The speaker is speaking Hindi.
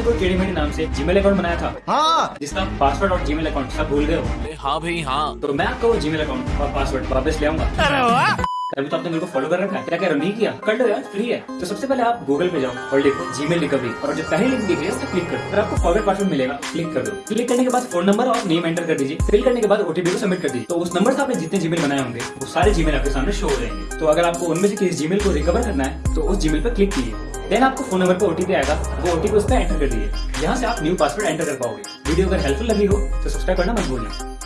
आपने कोई टेढ़ी मेढ़ी नाम से जीमेल अकाउंट बनाया था? हाँ। जिसका पासवर्ड और जीमेल अकाउंट सब भूल गए हो? हाँ भाई हाँ। तो मैं आपको वो जीमेल अकाउंट और पासवर्ड वापस ले आऊँगा। अभी तो आपने मेरे को फॉलो कर रखा है। क्या कह रहे हो नहीं किया? कर लो यार फ्री है। तो सबसे पहले आप गूगल पे जाओ और लिखो जी जीमेल रिकवरी और जो पहली लिंक दिख रही है उस क्लिक करो। फिर आपको फॉरवर्ड पासवर्ड मिलेगा क्लिक कर दो। क्लिक करने के बाद फ़ोन नंबर और नेम एंटर कर दीजिए। फिल करने के बाद ओटीपी को सबमिट कर दीजिए। तो उस नंबर से आपने जितने जीमेल बनाए होंगे वो सारे जीमेल आपके सामने शो हो जाएँगे। तो अगर आपको उनमें से किसी जीमेल को रिकवर करना है तो उस जीमेल पर क्लिक कीजिए। देन आपको फ़ोन नंबर पर ओटीपी आएगा। वो ओटीपी उसमें एंटर कर दिए यहाँ से आप न्यू पासवर्ड एंटर कर पाओगे। वीडियो अगर हेल्पफुल लगी हो तो सब्सक्राइब करना भूलना